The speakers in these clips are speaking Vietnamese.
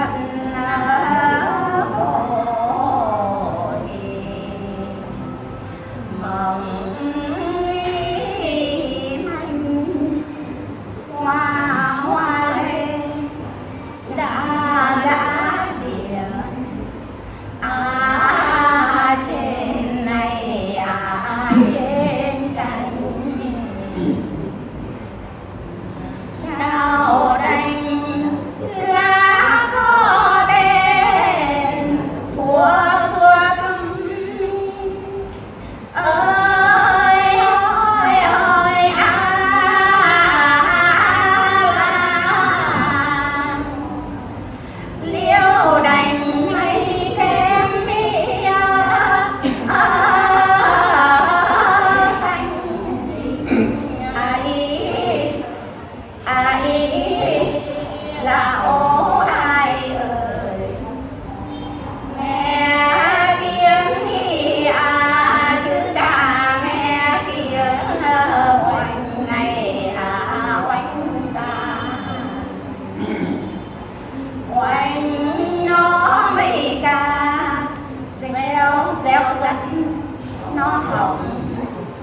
좋아하는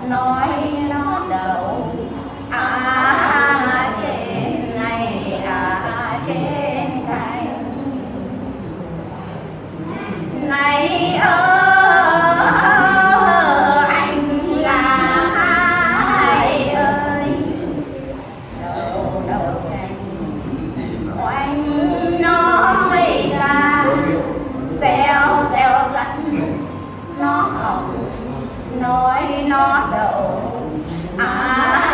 nói nó. Đậu à.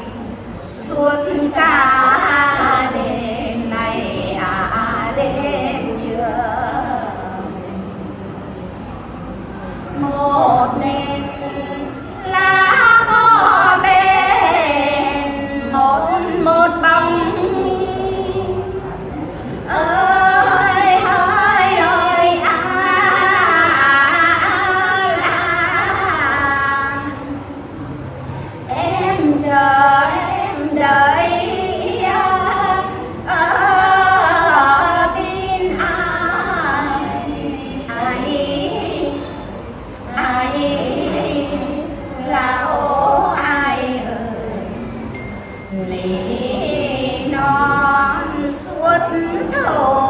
Xuống. một chỗ